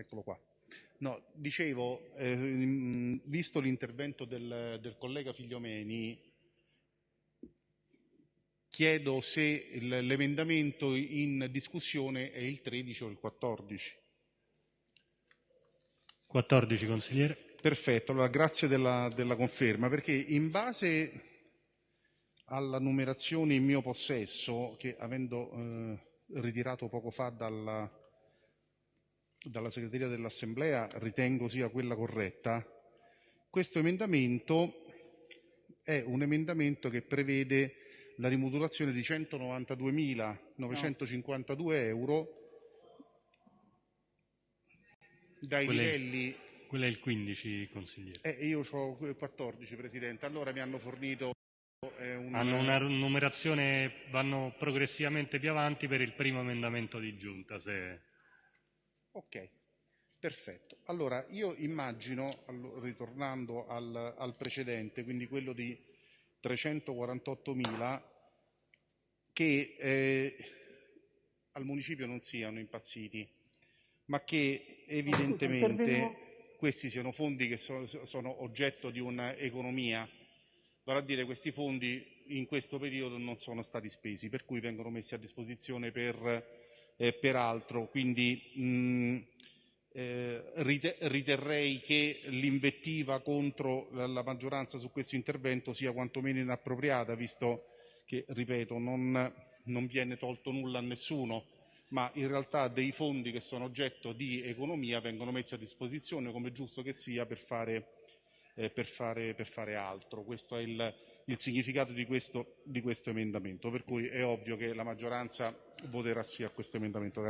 eccolo qua. No, dicevo, ehm, visto l'intervento del, del collega Figliomeni, chiedo se l'emendamento in discussione è il 13 o il 14. 14 consigliere. Perfetto, allora grazie della, della conferma, perché in base alla numerazione in mio possesso, che avendo eh, ritirato poco fa dalla, dalla segreteria dell'Assemblea ritengo sia quella corretta, questo emendamento è un emendamento che prevede la rimodulazione di 192.952 euro dai Quello è- livelli Quello è il 15 consigliere. eh, io ho 14, Presidente. Allora mi hanno fornito eh, un... Hanno una numerazione, vanno progressivamente più avanti per il primo emendamento di giunta. Se... Ok, perfetto. Allora io immagino, ritornando al, al precedente, quindi quello di 348.000, che eh, al municipio non siano impazziti, ma che evidentemente questi siano fondi che so- sono oggetto di un'economia vale a dire questi fondi in questo periodo non sono stati spesi, per cui vengono messi a disposizione per, eh, per altro. Quindi mh, eh, rite- riterrei che l'invettiva contro la, la maggioranza su questo intervento sia quantomeno inappropriata, visto che, ripeto, non, non viene tolto nulla a nessuno, ma in realtà dei fondi che sono oggetto di economia vengono messi a disposizione, come giusto che sia, per fare eh, per, fare, per fare altro. Questo è il, il significato di questo, di questo emendamento, per cui è ovvio che la maggioranza voterà sì a questo emendamento.